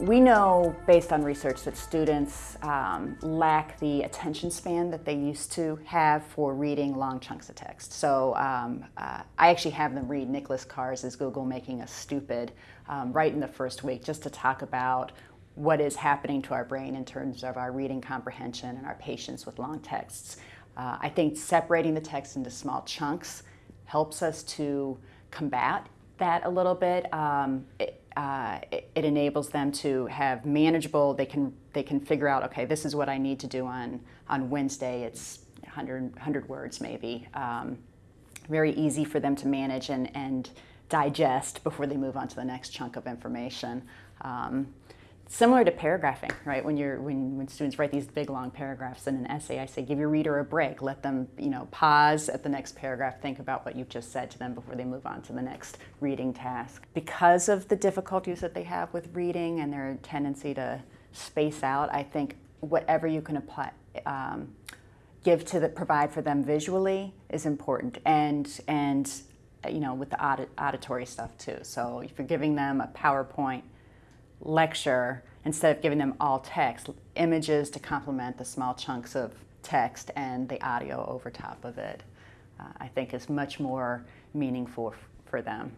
We know, based on research, that students um, lack the attention span that they used to have for reading long chunks of text. So um, uh, I actually have them read Nicholas Carr's Google Making Us Stupid um, right in the first week just to talk about what is happening to our brain in terms of our reading comprehension and our patience with long texts. Uh, I think separating the text into small chunks helps us to combat that a little bit. Um, it, uh, it, it, enables them to have manageable, they can, they can figure out, okay, this is what I need to do on, on Wednesday. It's 100, 100 words maybe. Um, very easy for them to manage and, and digest before they move on to the next chunk of information. Um, similar to paragraphing, right? When you're when, when students write these big long paragraphs in an essay, I say give your reader a break. Let them, you know, pause at the next paragraph, think about what you've just said to them before they move on to the next reading task. Because of the difficulties that they have with reading and their tendency to space out, I think whatever you can apply um, give to the provide for them visually is important and and you know with the audit, auditory stuff too. So if you're giving them a PowerPoint lecture, instead of giving them all text, images to complement the small chunks of text and the audio over top of it, uh, I think is much more meaningful for them.